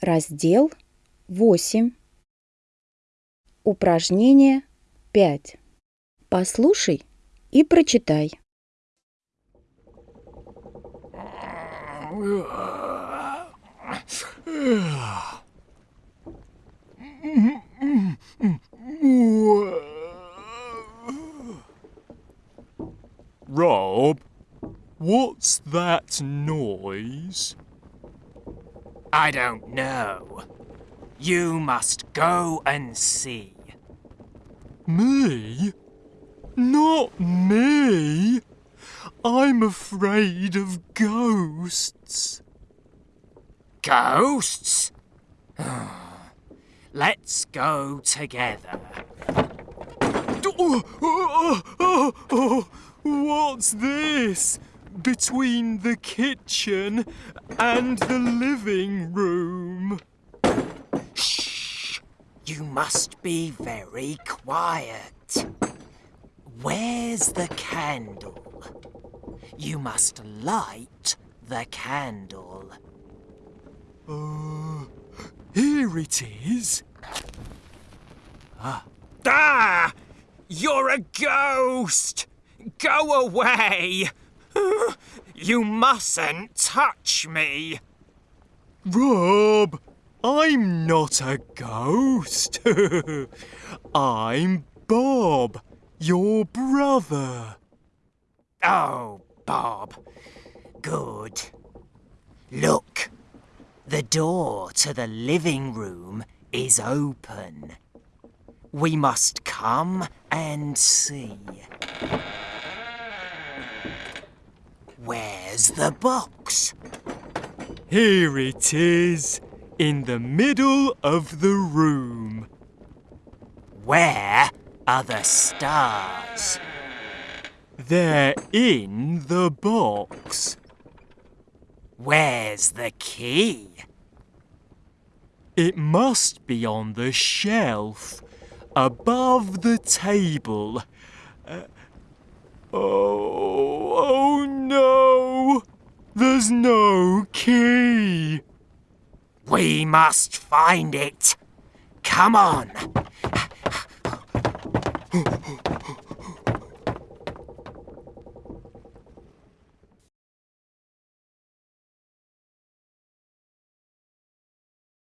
Раздел 8. Упражнение 5. Послушай и прочитай. Rob, what's that noise? I don't know. You must go and see. Me? Not me. I'm afraid of ghosts. Ghosts? Let's go together. Oh oh, oh, oh, oh, what's this? Between the kitchen and the living room. Shh! You must be very quiet. Where's the candle? You must light the candle. Uh, here it is. Ah! You're a ghost! Go away! You mustn't touch me! Rob, I'm not a ghost. I'm Bob, your brother. Oh, Bob. Good. Look, the door to the living room is open. We must come and see. The box? Here it is, in the middle of the room. Where are the stars? They're in the box. Where's the key? It must be on the shelf, above the table. Uh, oh, oh no! There's no key. We must find it. Come on.